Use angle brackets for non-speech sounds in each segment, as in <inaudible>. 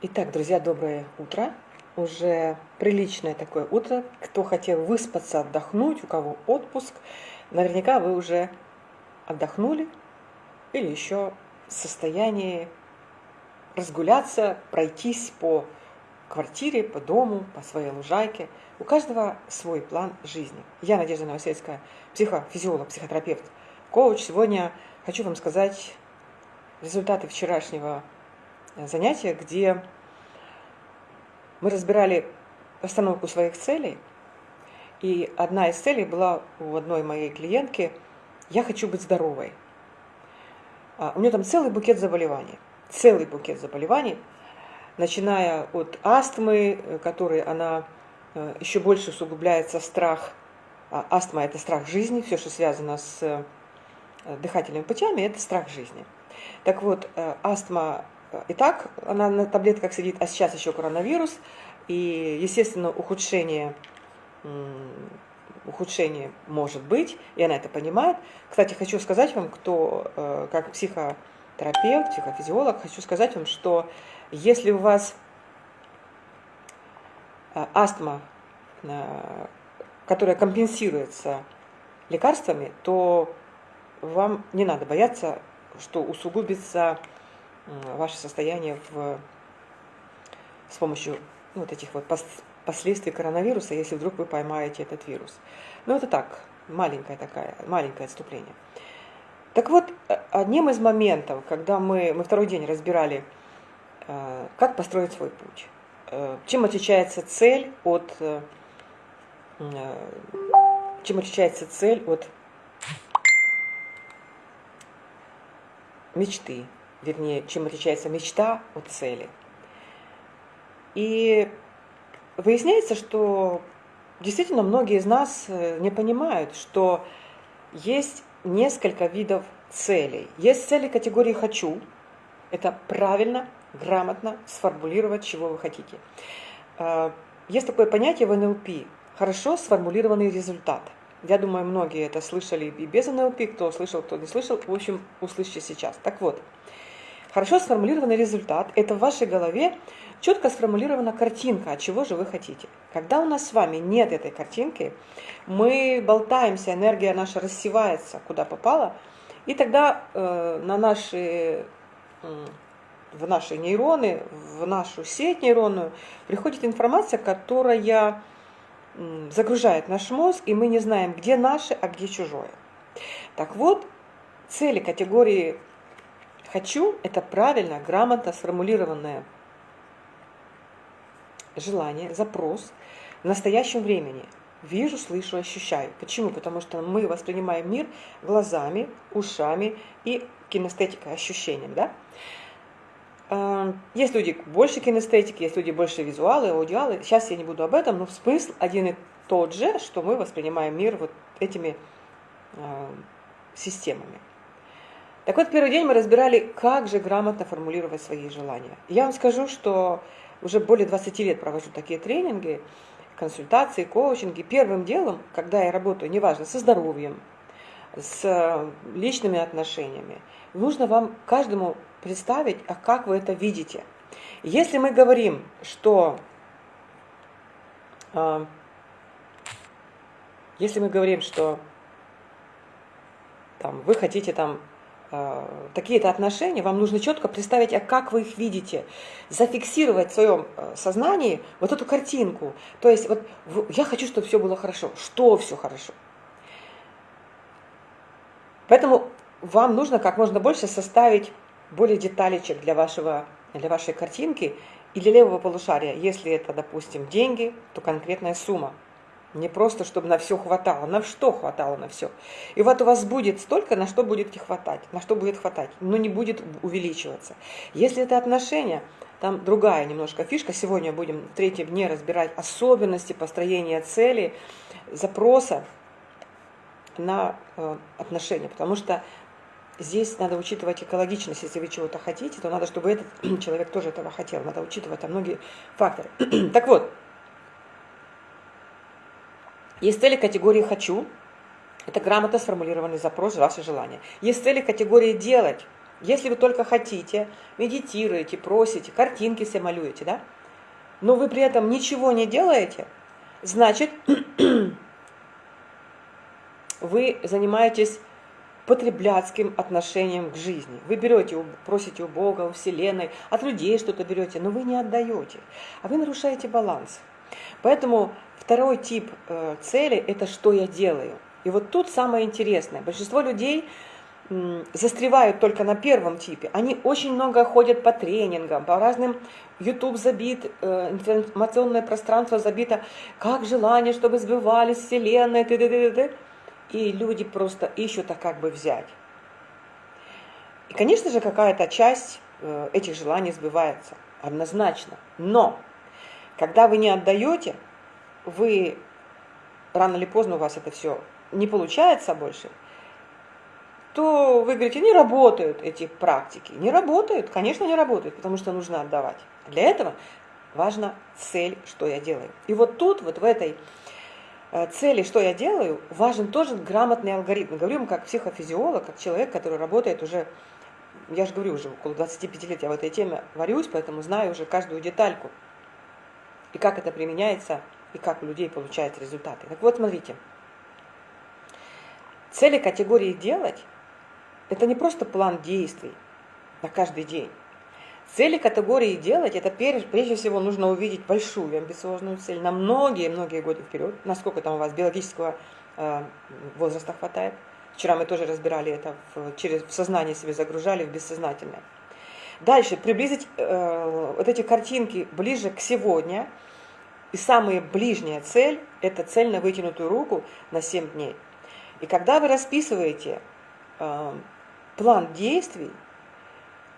Итак, друзья, доброе утро. Уже приличное такое утро. Кто хотел выспаться, отдохнуть, у кого отпуск, наверняка вы уже отдохнули или еще в состоянии разгуляться, пройтись по квартире, по дому, по своей лужайке. У каждого свой план жизни. Я Надежда Новосельская, психофизиолог, психотерапевт, коуч. Сегодня хочу вам сказать результаты вчерашнего занятия, где мы разбирали постановку своих целей. И одна из целей была у одной моей клиентки «Я хочу быть здоровой». А у нее там целый букет заболеваний. Целый букет заболеваний, начиная от астмы, которой она э, еще больше усугубляется страх. А астма – это страх жизни, все, что связано с э, дыхательными путями, это страх жизни. Так вот, э, Итак, она на таблетках сидит, а сейчас еще коронавирус. И, естественно, ухудшение, ухудшение может быть, и она это понимает. Кстати, хочу сказать вам, кто э, как психотерапевт, психофизиолог, хочу сказать вам, что если у вас э, астма, э, которая компенсируется лекарствами, то вам не надо бояться, что усугубится ваше состояние в, с помощью вот этих вот последствий коронавируса, если вдруг вы поймаете этот вирус. Ну, это так, маленькое такая, маленькое отступление. Так вот, э, одним из моментов, когда мы, мы второй день разбирали, э, как построить свой путь, э, чем отличается цель от, чем отличается цель от мечты, вернее, чем отличается мечта от цели. И выясняется, что действительно многие из нас э, не понимают, что есть несколько видов целей. Есть цели категории «хочу». Это правильно, грамотно сформулировать, чего вы хотите. Э, есть такое понятие в НЛП – хорошо сформулированный результат. Я думаю, многие это слышали и без НЛП, кто слышал, кто не слышал. В общем, услышите сейчас. Так вот, Хорошо сформулированный результат – это в вашей голове четко сформулирована картинка, от чего же вы хотите. Когда у нас с вами нет этой картинки, мы болтаемся, энергия наша рассевается, куда попало, и тогда э, на наши, э, в наши нейроны, в нашу сеть нейронную приходит информация, которая э, загружает наш мозг, и мы не знаем, где наше, а где чужое. Так вот, цели категории Хочу – это правильно, грамотно сформулированное желание, запрос в настоящем времени. Вижу, слышу, ощущаю. Почему? Потому что мы воспринимаем мир глазами, ушами и кинестетикой, ощущением. Да? А, есть люди больше кинестетики, есть люди больше визуалы, аудиалы. Сейчас я не буду об этом, но смысл один и тот же, что мы воспринимаем мир вот этими а, системами. Так вот, первый день мы разбирали, как же грамотно формулировать свои желания. Я вам скажу, что уже более 20 лет провожу такие тренинги, консультации, коучинги. Первым делом, когда я работаю, неважно, со здоровьем, с личными отношениями, нужно вам каждому представить, а как вы это видите. Если мы говорим, что э, если мы говорим, что там, вы хотите там такие-то отношения, вам нужно четко представить, а как вы их видите, зафиксировать в своем э, сознании вот эту картинку. То есть вот я хочу, чтобы все было хорошо. Что все хорошо? Поэтому вам нужно как можно больше составить более деталечек для, вашего, для вашей картинки и для левого полушария. Если это, допустим, деньги, то конкретная сумма. Не просто, чтобы на все хватало. На что хватало на все. И вот у вас будет столько, на что будет хватать. На что будет хватать. Но не будет увеличиваться. Если это отношения, там другая немножко фишка. Сегодня будем в третьем дне разбирать особенности построения цели, запроса на э, отношения. Потому что здесь надо учитывать экологичность. Если вы чего-то хотите, то надо, чтобы этот <clears throat> человек тоже этого хотел. Надо учитывать там многие факторы. <clears throat> так вот, есть цели категории «хочу», это грамотно сформулированный запрос, ваши желания. Есть цели категории «делать», Если вы только хотите, медитируете, просите, картинки себе малюете, да? Но вы при этом ничего не делаете, значит, <clears throat> вы занимаетесь потребляцким отношением к жизни. Вы берете, просите у Бога, у Вселенной, от людей что-то берете, но вы не отдаете, а вы нарушаете баланс. Поэтому второй тип э, цели – это что я делаю. И вот тут самое интересное. Большинство людей застревают только на первом типе. Они очень много ходят по тренингам, по разным YouTube забит, э, информационное пространство забито, как желание, чтобы сбывались вселенная, т -т -т -т -т и люди просто ищут, а как бы взять. И, конечно же, какая-то часть э, этих желаний сбывается, однозначно. Но, когда вы не отдаете, вы рано или поздно у вас это все не получается больше, то вы говорите, не работают эти практики. Не работают, конечно, не работают, потому что нужно отдавать. Для этого важна цель, что я делаю. И вот тут, вот в этой Э, цели, что я делаю, важен тоже грамотный алгоритм. Говорю как психофизиолог, как человек, который работает уже, я же говорю, уже около 25 лет я в этой теме варюсь, поэтому знаю уже каждую детальку. И как это применяется, и как у людей получаются результаты. Так вот, смотрите. Цели категории «делать» – это не просто план действий на каждый день. Цели категории делать, это прежде всего нужно увидеть большую амбициозную цель на многие-многие годы вперед, насколько там у вас биологического э, возраста хватает. Вчера мы тоже разбирали это, в, через в сознание себе загружали, в бессознательное. Дальше, приблизить э, вот эти картинки ближе к сегодня. И самая ближняя цель – это цель на вытянутую руку на 7 дней. И когда вы расписываете э, план действий,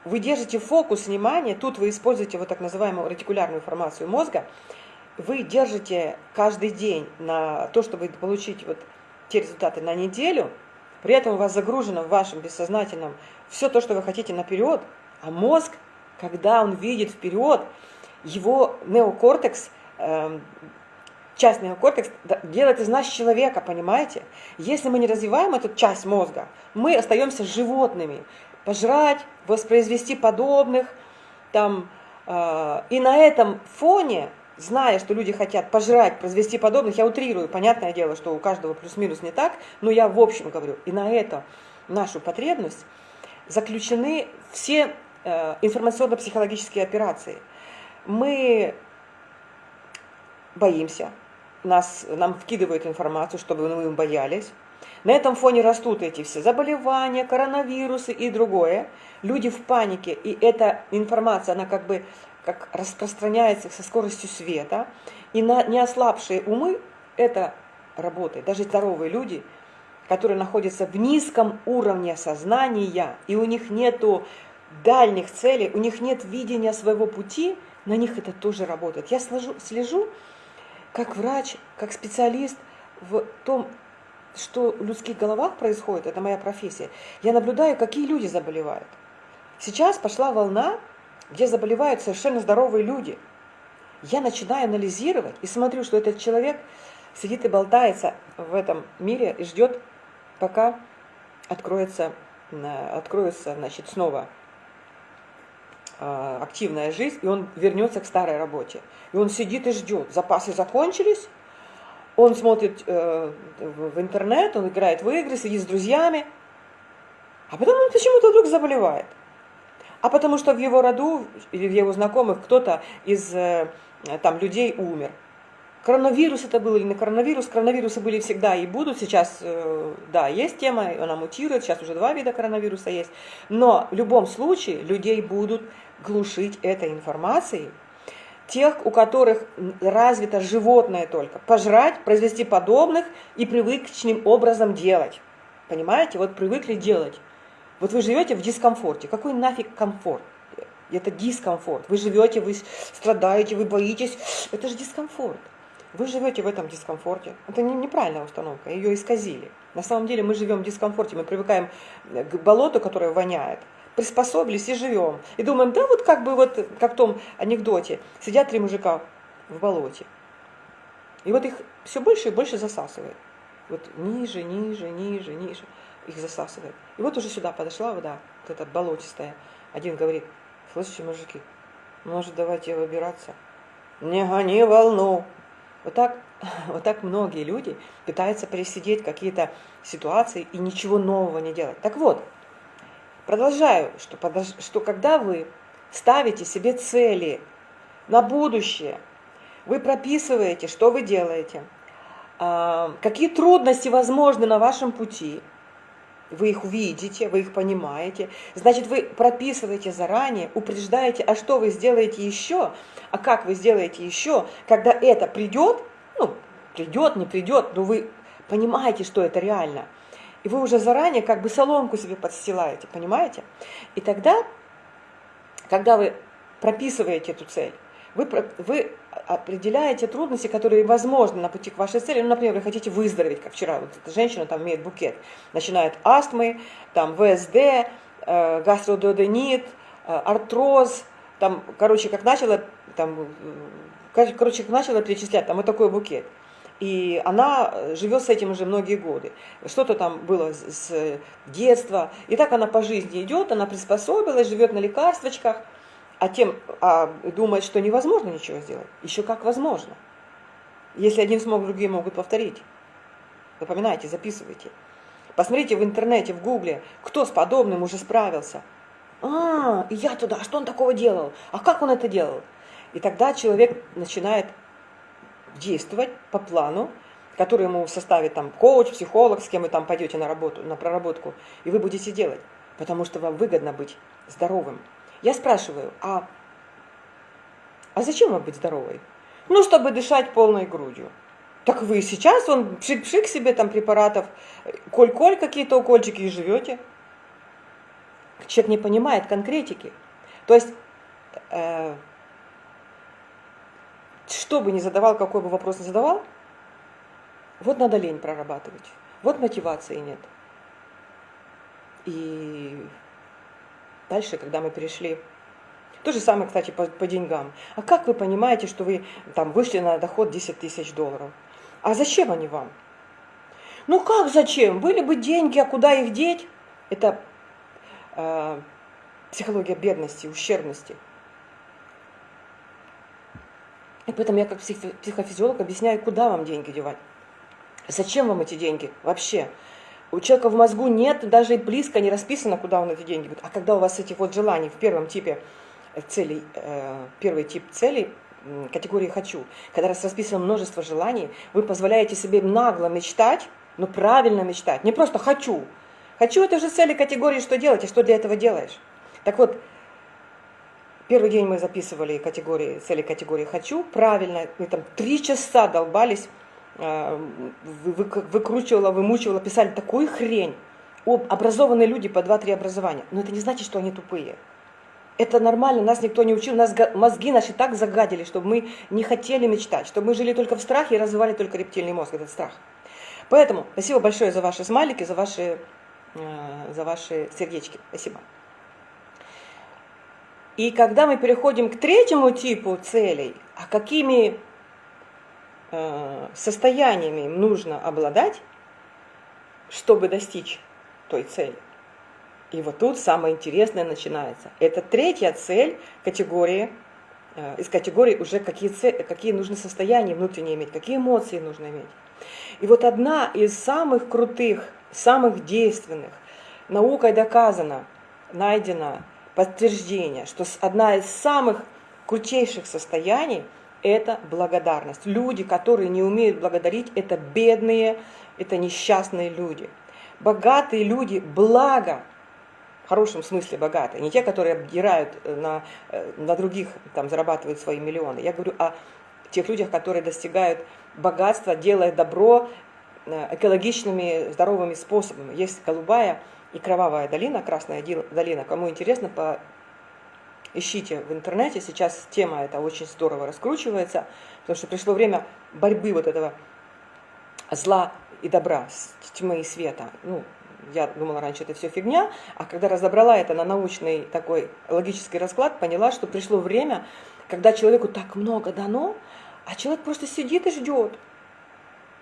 вы держите фокус внимания, тут вы используете вот так называемую ретикулярную формацию мозга, вы держите каждый день на то, чтобы получить вот те результаты на неделю, при этом у вас загружено в вашем бессознательном все то, что вы хотите наперед, а мозг, когда он видит вперед, его неокортекс, э, часть неокортекс делает из нас человека, понимаете? Если мы не развиваем эту часть мозга, мы остаемся животными пожрать, воспроизвести подобных. Там, э, и на этом фоне, зная, что люди хотят пожрать, произвести подобных, я утрирую, понятное дело, что у каждого плюс-минус не так, но я в общем говорю, и на это нашу потребность заключены все информационно-психологические операции. Мы боимся, нас, нам вкидывают информацию, чтобы мы боялись. На этом фоне растут эти все заболевания, коронавирусы и другое. Люди в панике, и эта информация, она как бы как распространяется со скоростью света. И на неослабшие умы это работает. Даже здоровые люди, которые находятся в низком уровне сознания, и у них нету дальних целей, у них нет видения своего пути, на них это тоже работает. Я слежу, слежу как врач, как специалист в том что в людских головах происходит, это моя профессия, я наблюдаю, какие люди заболевают. Сейчас пошла волна, где заболевают совершенно здоровые люди. Я начинаю анализировать и смотрю, что этот человек сидит и болтается в этом мире и ждет, пока откроется, откроется значит, снова активная жизнь, и он вернется к старой работе. И он сидит и ждет. Запасы закончились, он смотрит э, в интернет, он играет в игры, сидит с друзьями, а потом он почему-то вдруг заболевает. А потому что в его роду или в его знакомых кто-то из э, там людей умер. Коронавирус это был или не коронавирус, коронавирусы были всегда и будут. Сейчас, э, да, есть тема, она мутирует, сейчас уже два вида коронавируса есть. Но в любом случае людей будут глушить этой информацией, тех, у которых развито животное только. Пожрать, произвести подобных и привычным образом делать. Понимаете? Вот привыкли делать. Вот вы живете в дискомфорте. Какой нафиг комфорт? Это дискомфорт. Вы живете, вы страдаете, вы боитесь. Это же дискомфорт. Вы живете в этом дискомфорте. Это не, неправильная установка, ее исказили. На самом деле мы живем в дискомфорте, мы привыкаем к болоту, которое воняет приспособились и живем. И думаем, да вот как бы вот, как в том анекдоте, сидят три мужика в болоте. И вот их все больше и больше засасывает. Вот ниже, ниже, ниже, ниже. их засасывает. И вот уже сюда подошла вода, вот эта болотистая. Один говорит, слышите, мужики, может, давайте выбираться? Не гони волну. Вот так, <laughs> вот так многие люди пытаются пересидеть какие-то ситуации и ничего нового не делать. Так вот, продолжаю, что, что когда вы ставите себе цели на будущее, вы прописываете, что вы делаете, а, какие трудности возможны на вашем пути, вы их видите, вы их понимаете, значит, вы прописываете заранее, упреждаете, а что вы сделаете еще, а как вы сделаете еще, когда это придет, ну, придет, не придет, но вы понимаете, что это реально. И вы уже заранее как бы соломку себе подстилаете, понимаете? И тогда, когда вы прописываете эту цель, вы, вы определяете трудности, которые возможны на пути к вашей цели. Ну, например, вы хотите выздороветь, как вчера, вот эта женщина там имеет букет, начинает астмы, там ВСД, э, гастрододенит, э, артроз, там, короче, как начала, там, э, короче, как начала перечислять, там вот такой букет. И она живет с этим уже многие годы. Что-то там было с детства. И так она по жизни идет, она приспособилась, живет на лекарствочках – а тем а, думает, что невозможно ничего сделать. Еще как возможно. Если один смог, другие могут повторить. Запоминайте, записывайте. Посмотрите в интернете, в гугле, кто с подобным уже справился. А, я туда, а что он такого делал? А как он это делал? И тогда человек начинает действовать по плану, который ему составит там коуч, психолог, с кем вы там пойдете на работу, на проработку, и вы будете делать, потому что вам выгодно быть здоровым. Я спрашиваю, а, а зачем вам быть здоровой? Ну, чтобы дышать полной грудью. Так вы сейчас, он пшик-пшик себе там препаратов, коль-коль какие-то укольчики и живете. Человек не понимает конкретики. То есть, э, что бы ни задавал, какой бы вопрос ни задавал, вот надо лень прорабатывать. Вот мотивации нет. И Дальше, когда мы перешли то же самое, кстати, по, по деньгам. А как вы понимаете, что вы там вышли на доход 10 тысяч долларов? А зачем они вам? Ну как зачем? Были бы деньги, а куда их деть? Это э, психология бедности, ущербности. И поэтому я как психофизиолог объясняю, куда вам деньги девать. Зачем вам эти деньги вообще? у человека в мозгу нет, даже близко не расписано, куда он эти деньги будет. А когда у вас этих вот желаний в первом типе э, целей, э, первый тип целей, категории «хочу», когда раз расписано множество желаний, вы позволяете себе нагло мечтать, но правильно мечтать, не просто «хочу». «Хочу» — это же цели категории «что делать» и «что для этого делаешь». Так вот, первый день мы записывали категории, цели категории «хочу», правильно, мы там три часа долбались, Э, выкручивала, вымучивала, писали такую хрень. Образованные люди по 2-3 образования. Но это не значит, что они тупые. Это нормально, нас никто не учил, нас мозги наши так загадили, чтобы мы не хотели мечтать, чтобы мы жили только в страхе и развивали только рептильный мозг, этот страх. Поэтому спасибо большое за ваши смайлики, за ваши, э, за ваши сердечки. Спасибо. И когда мы переходим к третьему типу целей, а какими Э, состояниями им нужно обладать, чтобы достичь той цели. И вот тут самое интересное начинается. Это третья цель категории, э, из категории уже какие, цели, какие нужны состояния внутренние иметь, какие эмоции нужно иметь. И вот одна из самых крутых, самых действенных, наукой доказано, найдено подтверждение, что одна из самых крутейших состояний – это благодарность. Люди, которые не умеют благодарить, это бедные, это несчастные люди. Богатые люди, благо, в хорошем смысле богатые, не те, которые обдирают э, на, э, на других, там, зарабатывают свои миллионы. Я говорю о тех людях, которые достигают богатства, делая добро э, экологичными, здоровыми способами. Есть голубая и кровавая долина, красная долина. Кому интересно, по ищите в интернете, сейчас тема эта очень здорово раскручивается, потому что пришло время борьбы вот этого зла и добра, тьмы и света. Ну, я думала раньше это все фигня, а когда разобрала это на научный такой логический расклад, поняла, что пришло время, когда человеку так много дано, а человек просто сидит и ждет.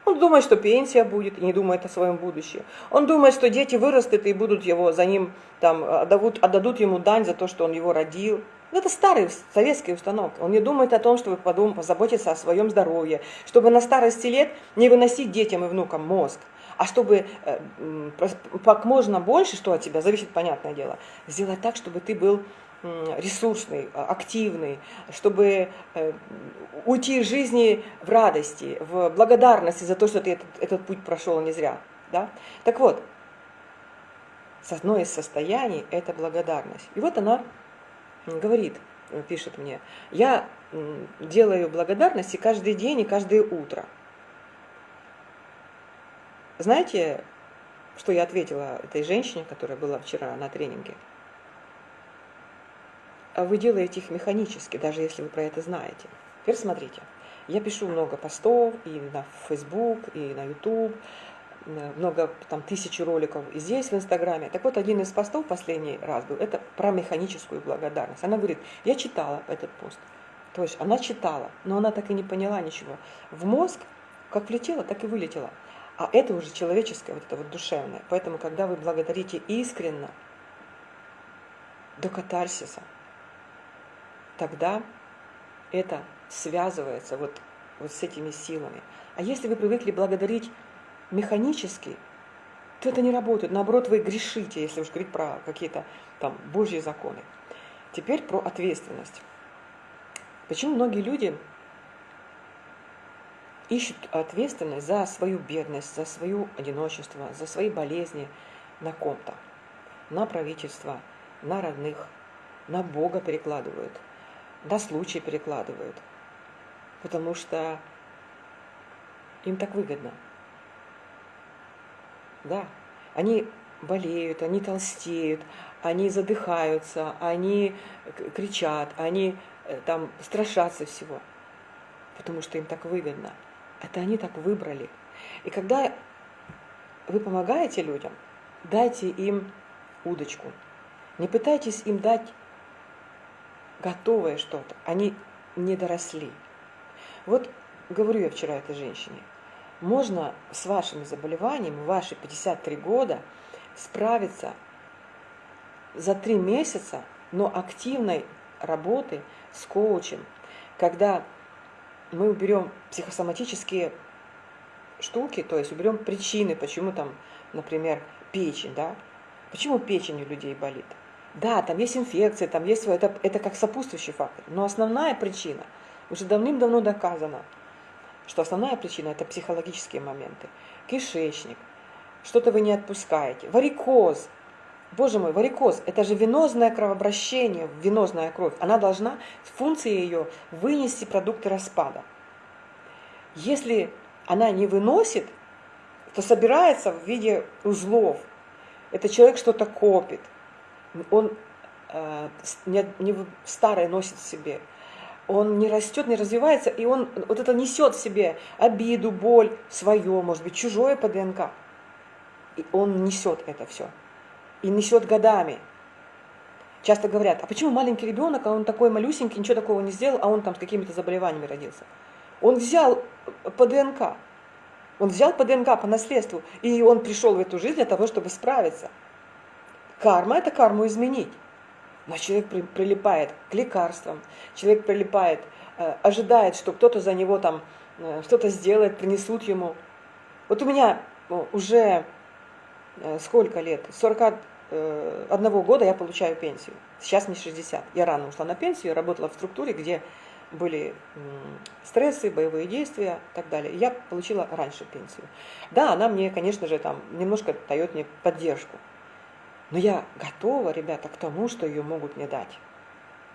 Он думает, что пенсия будет, и не думает о своем будущем. Он думает, что дети вырастут и будут его за ним, там, отдадут, отдадут ему дань за то, что он его родил. Это старые советские установки. Он не думает о том, чтобы подумать, позаботиться о своем здоровье, чтобы на старости лет не выносить детям и внукам мозг, а чтобы э, как можно больше, что от тебя зависит, понятное дело, сделать так, чтобы ты был ресурсный, а, активный, чтобы э, уйти из жизни в радости, в благодарности за то, что ты этот, этот путь прошел не зря. Да? Так вот, одно из состояний – это благодарность. И вот она говорит, э, пишет мне, я делаю благодарности каждый день и каждое утро. Знаете, что я ответила этой женщине, которая была вчера на тренинге? А вы делаете их механически, даже если вы про это знаете. Теперь смотрите. Я пишу много постов и на Facebook, и на YouTube, много, там, тысячи роликов и здесь, в Инстаграме. Так вот, один из постов последний раз был, это про механическую благодарность. Она говорит, я читала этот пост. То есть она читала, но она так и не поняла ничего. В мозг как влетело, так и вылетело. А это уже человеческое, вот это вот душевное. Поэтому, когда вы благодарите искренно, до катарсиса, тогда это связывается вот, вот с этими силами. А если вы привыкли благодарить механически, то это не работает. Наоборот, вы грешите, если уж говорить про какие-то там Божьи законы. Теперь про ответственность. Почему многие люди ищут ответственность за свою бедность, за свое одиночество, за свои болезни на ком-то? На правительство, на родных, на Бога перекладывают – на случай перекладывают, потому что им так выгодно. Да, они болеют, они толстеют, они задыхаются, они кричат, они э, там страшатся всего, потому что им так выгодно. Это они так выбрали. И когда вы помогаете людям, дайте им удочку. Не пытайтесь им дать готовое что-то. Они не доросли. Вот говорю я вчера этой женщине, можно с вашими заболеваниями, ваши 53 года, справиться за три месяца, но активной работы с коучем, когда мы уберем психосоматические штуки, то есть уберем причины, почему там, например, печень, да, почему печень у людей болит. Да, там есть инфекция, там есть это, это как сопутствующий фактор. Но основная причина уже давным-давно доказана, что основная причина это психологические моменты. Кишечник, что-то вы не отпускаете, варикоз. Боже мой, варикоз – это же венозное кровообращение, венозная кровь. Она должна, функция ее, вынести продукты распада. Если она не выносит, то собирается в виде узлов. Это человек что-то копит – он э, не, не старое носит в себе. Он не растет, не развивается, и он вот это несет в себе обиду, боль, свое, может быть, чужое по ДНК. И он несет это все. И несет годами. Часто говорят, а почему маленький ребенок, а он такой малюсенький, ничего такого не сделал, а он там с какими-то заболеваниями родился. Он взял по ДНК. Он взял по ДНК, по наследству, и он пришел в эту жизнь для того, чтобы справиться. Карма – это карму изменить. Но человек при, прилипает к лекарствам, человек прилипает, э, ожидает, что кто-то за него там э, что-то сделает, принесут ему. Вот у меня ну, уже э, сколько лет? 41 э, года я получаю пенсию. Сейчас мне 60. Я рано ушла на пенсию, работала в структуре, где были стрессы, боевые действия и так далее. Я получила раньше пенсию. Да, она мне, конечно же, там немножко дает мне поддержку. Но я готова, ребята, к тому, что ее могут мне дать.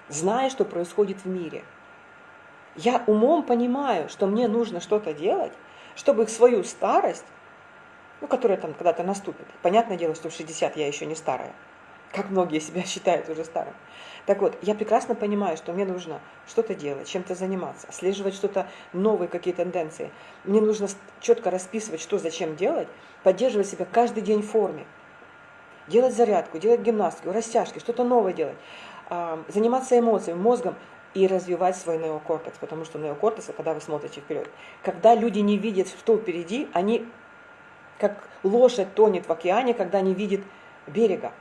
Зная, что происходит в мире. Я умом понимаю, что мне нужно что-то делать, чтобы свою старость, ну, которая там когда-то наступит. Понятное дело, что в 60 я еще не старая, как многие себя считают уже старым. Так вот, я прекрасно понимаю, что мне нужно что-то делать, чем-то заниматься, отслеживать что-то, новые какие тенденции. Мне нужно четко расписывать, что зачем делать, поддерживать себя каждый день в форме делать зарядку, делать гимнастику, растяжки, что-то новое делать, а, заниматься эмоциями, мозгом, и развивать свой неокортекс, потому что неокортекс, когда вы смотрите вперед, когда люди не видят, что впереди, они как лошадь тонет в океане, когда не видит берега.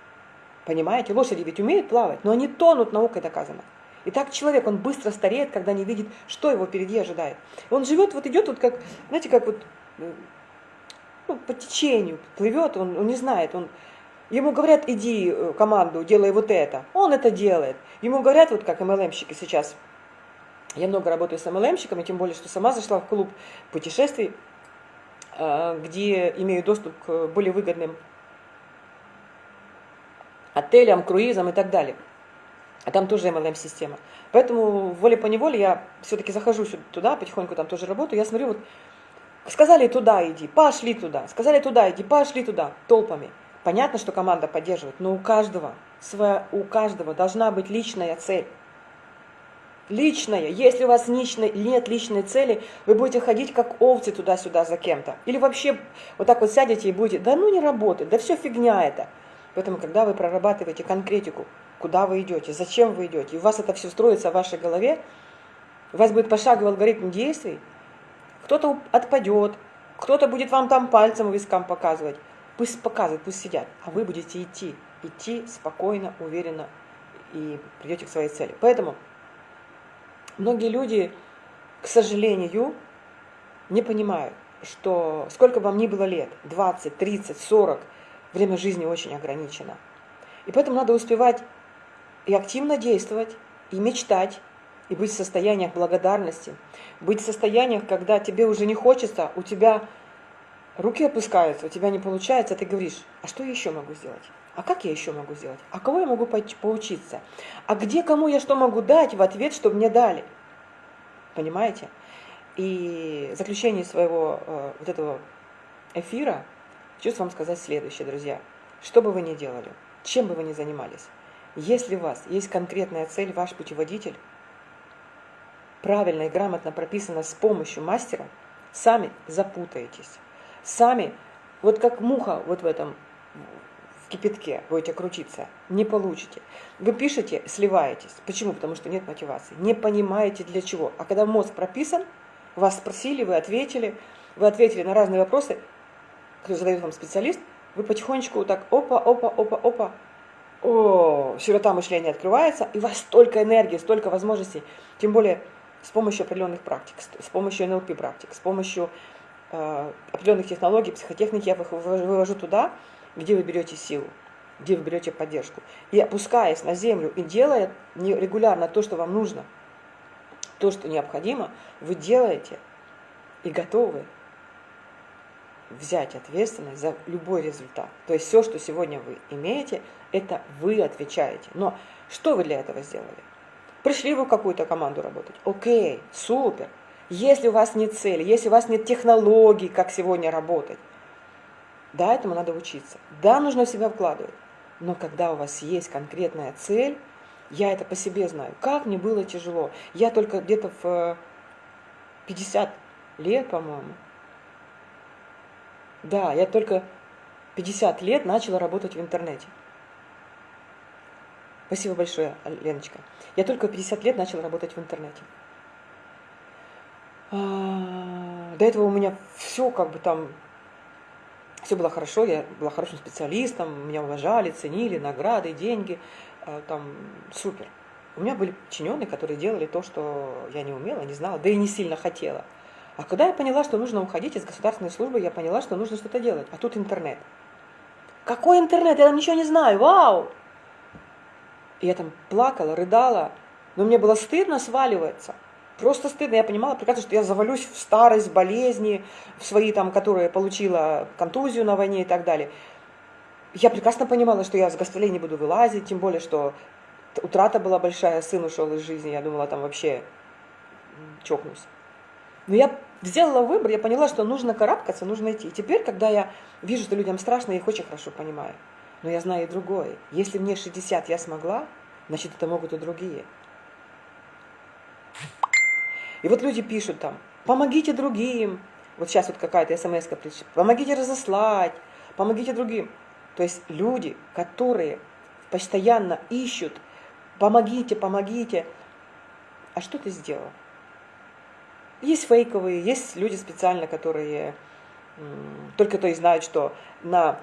Понимаете? Лошади ведь умеют плавать, но они тонут, наукой доказано. И так человек, он быстро стареет, когда не видит, что его впереди ожидает. Он живет, вот идет вот как, знаете, как вот э, ну, по течению плывет, он, он не знает, он Ему говорят, иди э, команду, делай вот это. Он это делает. Ему говорят, вот как MLM-щики сейчас. Я много работаю с MLM-щиками, тем более, что сама зашла в клуб путешествий, э, где имею доступ к более выгодным отелям, круизам и так далее. А там тоже MLM-система. Поэтому волей-поневоле я все-таки захожу туда, потихоньку там тоже работаю. Я смотрю, вот сказали туда иди, пошли туда. Сказали туда иди, пошли туда, толпами. Понятно, что команда поддерживает, но у каждого, своя, у каждого должна быть личная цель. Личная. Если у вас личной, нет личной цели, вы будете ходить как овцы туда-сюда за кем-то. Или вообще вот так вот сядете и будете, да ну не работает, да все фигня это. Поэтому, когда вы прорабатываете конкретику, куда вы идете, зачем вы идете, и у вас это все строится в вашей голове, у вас будет пошаговый алгоритм действий, кто-то отпадет, кто-то будет вам там пальцем вискам показывать, Пусть показывают, пусть сидят, а вы будете идти, идти спокойно, уверенно и придете к своей цели. Поэтому многие люди, к сожалению, не понимают, что сколько вам ни было лет, 20, 30, 40, время жизни очень ограничено. И поэтому надо успевать и активно действовать, и мечтать, и быть в состояниях благодарности, быть в состояниях, когда тебе уже не хочется, у тебя руки опускаются, у тебя не получается, ты говоришь, а что я еще могу сделать? А как я еще могу сделать? А кого я могу поучиться? А где кому я что могу дать в ответ, чтобы мне дали? Понимаете? И в заключение своего э, вот этого эфира хочу вам сказать следующее, друзья. Что бы вы ни делали, чем бы вы ни занимались, если у вас есть конкретная цель, ваш путеводитель, правильно и грамотно прописана с помощью мастера, сами запутаетесь сами, вот как муха вот в этом в кипятке будете крутиться, не получите. Вы пишете, сливаетесь. Почему? Потому что нет мотивации. Не понимаете для чего. А когда мозг прописан, вас спросили, вы ответили, вы ответили на разные вопросы, которые задает вам специалист, вы потихонечку вот так опа, опа, опа, опа, о, широта мышления открывается, и у вас столько энергии, столько возможностей, тем более с помощью определенных практик, с помощью НЛП практик, с помощью определенных технологий, психотехники я вывожу туда, где вы берете силу, где вы берете поддержку. И опускаясь на землю и делая регулярно то, что вам нужно, то, что необходимо, вы делаете и готовы взять ответственность за любой результат. То есть все, что сегодня вы имеете, это вы отвечаете. Но что вы для этого сделали? Пришли вы в какую-то команду работать. Окей, супер. Если у вас нет цели, если у вас нет технологий, как сегодня работать, да, этому надо учиться. Да, нужно в себя вкладывать. Но когда у вас есть конкретная цель, я это по себе знаю. Как мне было тяжело. Я только где-то в 50 лет, по-моему. Да, я только 50 лет начала работать в интернете. Спасибо большое, Леночка. Я только 50 лет начала работать в интернете. А, до этого у меня все как бы там, все было хорошо, я была хорошим специалистом, меня уважали, ценили, награды, деньги, а, там супер. У меня были подчиненные, которые делали то, что я не умела, не знала, да и не сильно хотела. А когда я поняла, что нужно уходить из государственной службы, я поняла, что нужно что-то делать. А тут интернет. Какой интернет? Я там ничего не знаю. Вау! И я там плакала, рыдала, но мне было стыдно сваливаться. Просто стыдно. Я понимала прекрасно, что я завалюсь в старость, болезни, в свои там, которые получила контузию на войне и так далее. Я прекрасно понимала, что я с гастролей не буду вылазить, тем более, что утрата была большая, сын ушел из жизни, я думала, там вообще чокнусь. Но я сделала выбор, я поняла, что нужно карабкаться, нужно идти. И теперь, когда я вижу, что людям страшно, я их очень хорошо понимаю. Но я знаю и другое. Если мне 60 я смогла, значит, это могут и другие. И вот люди пишут там, помогите другим. Вот сейчас вот какая-то смс пришла. Помогите разослать, помогите другим. То есть люди, которые постоянно ищут, помогите, помогите. а что ты сделал? Есть фейковые, есть люди специально, которые только то и знают, что на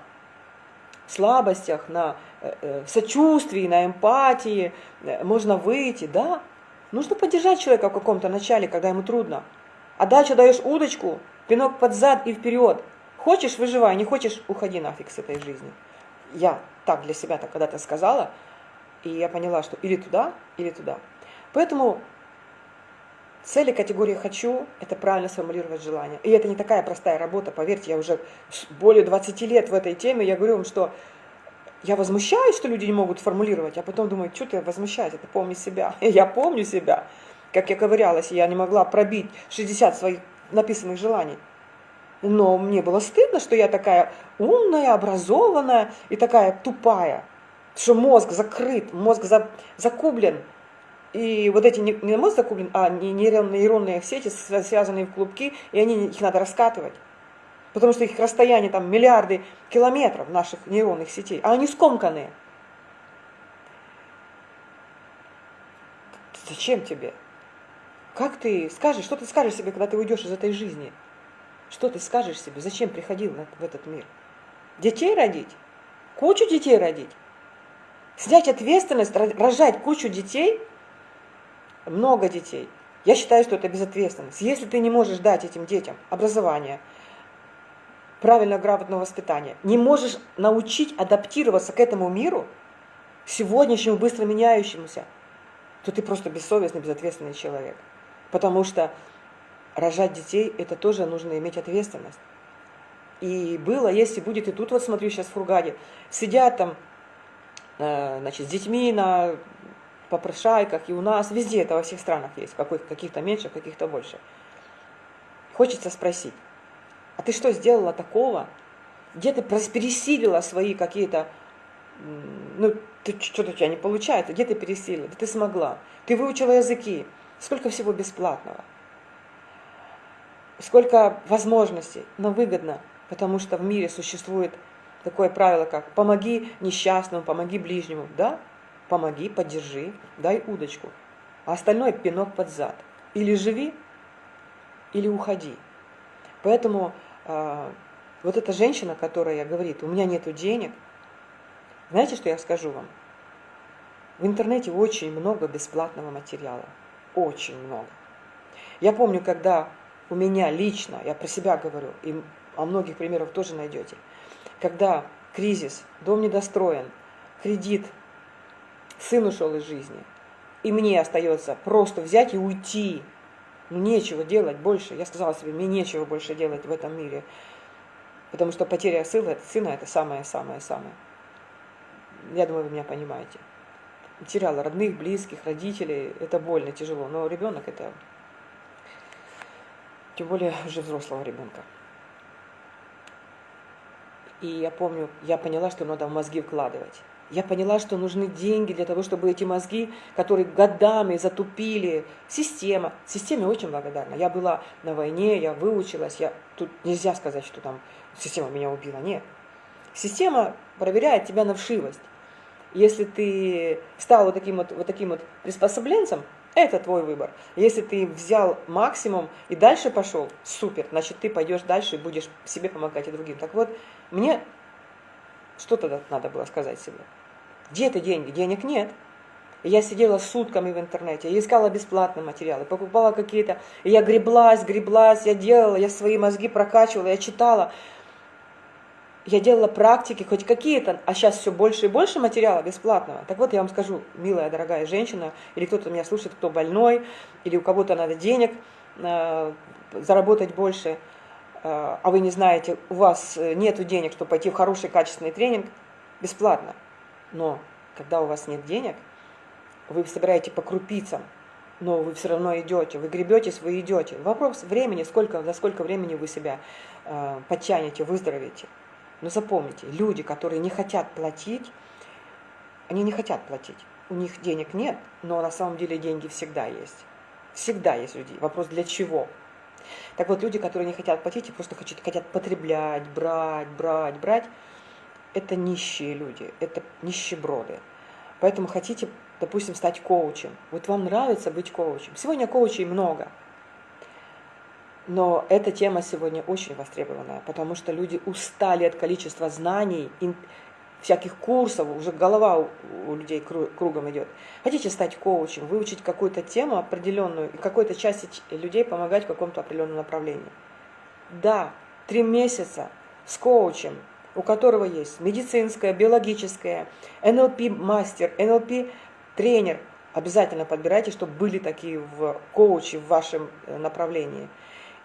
слабостях, на э, э, сочувствии, на эмпатии э, можно выйти, да. Нужно поддержать человека в каком-то начале, когда ему трудно. А дальше даешь удочку, пинок под зад и вперед. Хочешь, выживай, не хочешь, уходи нафиг с этой жизни. Я так для себя так когда-то сказала, и я поняла, что или туда, или туда. Поэтому цели категории «хочу» – это правильно сформулировать желание. И это не такая простая работа, поверьте, я уже более 20 лет в этой теме, я говорю вам, что я возмущаюсь, что люди не могут формулировать, а потом думаю, что ты возмущаешься, ты помни себя. <laughs> Я помню себя. Как я ковырялась, я не могла пробить 60 своих написанных желаний. Но мне было стыдно, что я такая умная, образованная и такая тупая, что мозг закрыт, мозг за, закублен. И вот эти не, не мозг закублен, а нейронные, нейронные сети, связанные в клубки, и они, их надо раскатывать. Потому что их расстояние там миллиарды километров наших нейронных сетей, а они скомканные. Зачем тебе? Как ты скажешь, что ты скажешь себе, когда ты уйдешь из этой жизни? Что ты скажешь себе? Зачем приходил в этот мир? Детей родить? Кучу детей родить? Снять ответственность, рожать кучу детей? Много детей. Я считаю, что это безответственность. Если ты не можешь дать этим детям образование, правильное, грамотное воспитание, не можешь научить адаптироваться к этому миру, сегодняшнему быстро меняющемуся, то ты просто бессовестный, безответственный человек. Потому что рожать детей, это тоже нужно иметь ответственность. И было, если будет, и тут вот смотрю сейчас в Фургаде, сидят там, э, значит, с детьми на попрошайках, и у нас, везде это во всех странах есть, каких-то меньше, каких-то больше. Хочется спросить, а ты что сделала такого? Где ты пересилила свои какие-то, ну, что-то у тебя не получается, где ты пересилила? Да ты смогла. Ты выучила языки. Сколько всего бесплатного сколько возможностей, но выгодно, потому что в мире существует такое правило, как «помоги несчастному, помоги ближнему». Да, помоги, поддержи, дай удочку, а остальное пинок под зад. Или живи, или уходи. Поэтому вот эта женщина, которая говорит, у меня нет денег, знаете, что я скажу вам? В интернете очень много бесплатного материала. Очень много. Я помню, когда у меня лично, я про себя говорю, и о многих примерах тоже найдете, когда кризис, дом недостроен, кредит, сын ушел из жизни, и мне остается просто взять и уйти, ну нечего делать больше, я сказала себе, мне нечего больше делать в этом мире, потому что потеря сына, сына это самое-самое-самое. Я думаю, вы меня понимаете. Теряла родных, близких, родителей, это больно, тяжело, но ребенок это тем более уже взрослого ребенка. И я помню, я поняла, что надо в мозги вкладывать. Я поняла, что нужны деньги для того, чтобы эти мозги, которые годами затупили, система, системе очень благодарна. Я была на войне, я выучилась, я, тут нельзя сказать, что там система меня убила, нет. Система проверяет тебя на вшивость. Если ты стал вот таким вот, вот таким вот приспособленцем, это твой выбор. Если ты взял максимум и дальше пошел, супер, значит, ты пойдешь дальше и будешь себе помогать и другим. Так вот, мне что тогда надо было сказать себе? Где это деньги? Денег нет. я сидела сутками в интернете, искала бесплатные материалы, покупала какие-то, я греблась, греблась, я делала, я свои мозги прокачивала, я читала я делала практики, хоть какие-то, а сейчас все больше и больше материала бесплатного. Так вот, я вам скажу, милая, дорогая женщина, или кто-то меня слушает, кто больной, или у кого-то надо денег э, заработать больше, э, а вы не знаете, у вас нет денег, чтобы пойти в хороший качественный тренинг, бесплатно. Но когда у вас нет денег, вы собираете по крупицам, но вы все равно идете, вы гребетесь, вы идете. Вопрос времени, сколько, за сколько времени вы себя э, подтянете, выздоровеете. Но запомните, люди, которые не хотят платить, они не хотят платить. У них денег нет, но на самом деле деньги всегда есть. Всегда есть люди. Вопрос для чего? Так вот, люди, которые не хотят платить и просто хотят, хотят потреблять, брать, брать, брать, это нищие люди, это нищеброды. Поэтому хотите допустим, стать коучем. Вот вам нравится быть коучем. Сегодня коучей много. Но эта тема сегодня очень востребованная, потому что люди устали от количества знаний, всяких курсов, уже голова у людей кругом идет. Хотите стать коучем, выучить какую-то тему определенную, и какой-то части людей помогать в каком-то определенном направлении. Да, три месяца с коучем, у которого есть медицинское, биологическое, НЛП-мастер, НЛП-тренер. Обязательно подбирайте, чтобы были такие в коучи в вашем э, направлении.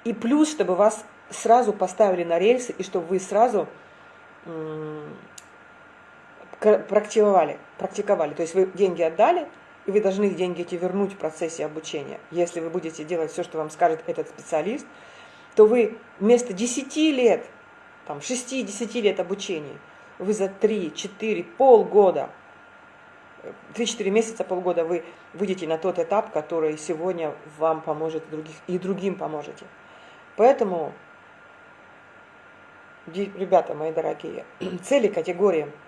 И плюс, чтобы вас сразу поставили на рельсы, и чтобы вы сразу практиковали, практиковали. То есть вы деньги отдали, и вы должны деньги эти вернуть в процессе обучения. Если вы будете делать все, что вам скажет этот специалист, то вы вместо 10 лет, там, 6-10 лет обучения, вы за 3-4, полгода, 3-4 месяца, полгода вы выйдете на тот этап, который сегодня вам поможет других, и другим поможете. Поэтому, ребята мои дорогие, <clears throat> цели категории –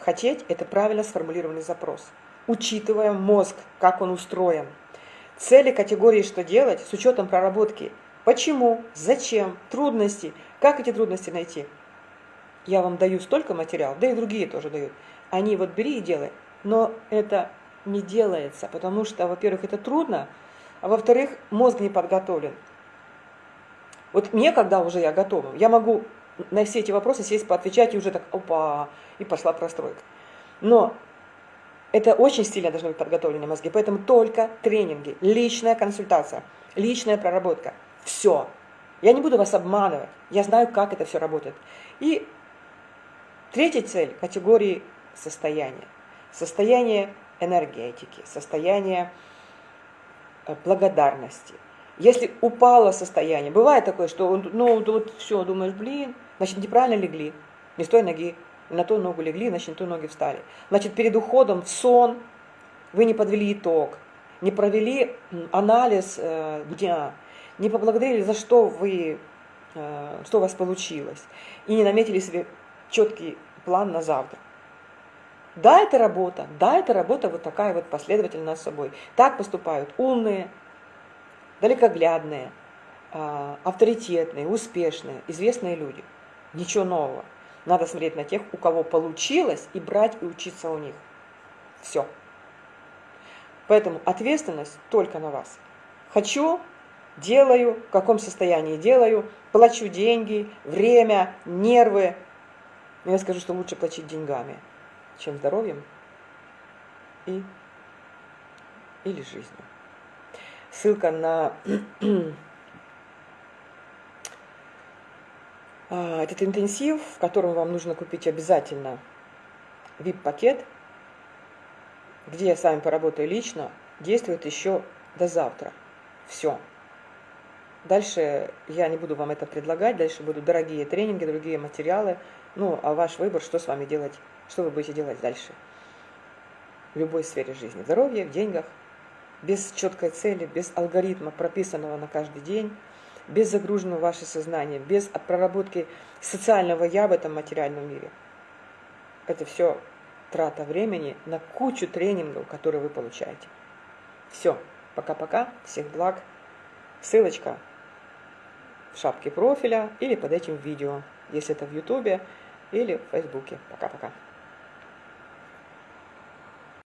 Хотеть – это правильно сформулированный запрос, учитывая мозг, как он устроен. Цели категории «что делать» с учетом проработки. Почему, зачем, трудности, как эти трудности найти. Я вам даю столько материалов, да и другие тоже дают. Они вот бери и делай. Но это не делается, потому что, во-первых, это трудно, а во-вторых, мозг не подготовлен. Вот мне, когда уже я готова, я могу на все эти вопросы сесть, поотвечать, и уже так, опа, и пошла простройка. Но это очень сильно должны быть подготовлены мозги, поэтому только тренинги, личная консультация, личная проработка. Все. Я не буду вас обманывать, я знаю, как это все работает. И третья цель категории состояния. Состояние энергетики, состояние э, благодарности. Если упало состояние, бывает такое, что ну вот все, думаешь, блин, значит неправильно легли, не с той ноги, на ту ногу легли, значит, на ту ноги встали. Значит, перед уходом в сон вы не подвели итог, не провели анализ э, дня, не поблагодарили, за что вы, э, что у вас получилось, и не наметили себе четкий план на завтра. Да, это работа, да, это работа вот такая вот последовательная с собой. Так поступают умные, далекоглядные, э, авторитетные, успешные, известные люди. Ничего нового. Надо смотреть на тех, у кого получилось, и брать и учиться у них. Все. Поэтому ответственность только на вас. Хочу, делаю, в каком состоянии делаю, плачу деньги, время, нервы. Но я скажу, что лучше платить деньгами, чем здоровьем и, или жизнью. Ссылка на <clears throat> А, этот интенсив, в котором вам нужно купить обязательно VIP-пакет, где я с вами поработаю лично, действует еще до завтра. Все. Дальше я не буду вам это предлагать, дальше будут дорогие тренинги, другие материалы. Ну, а ваш выбор, что с вами делать, что вы будете делать дальше. В любой сфере жизни. Здоровье, в деньгах, без четкой цели, без алгоритма, прописанного на каждый день – без загруженного ваше сознание, без проработки социального я в этом материальном мире. Это все трата времени на кучу тренингов, которые вы получаете. Все. Пока-пока. Всех благ. Ссылочка в шапке профиля или под этим видео, если это в Ютубе или в Фейсбуке. Пока-пока.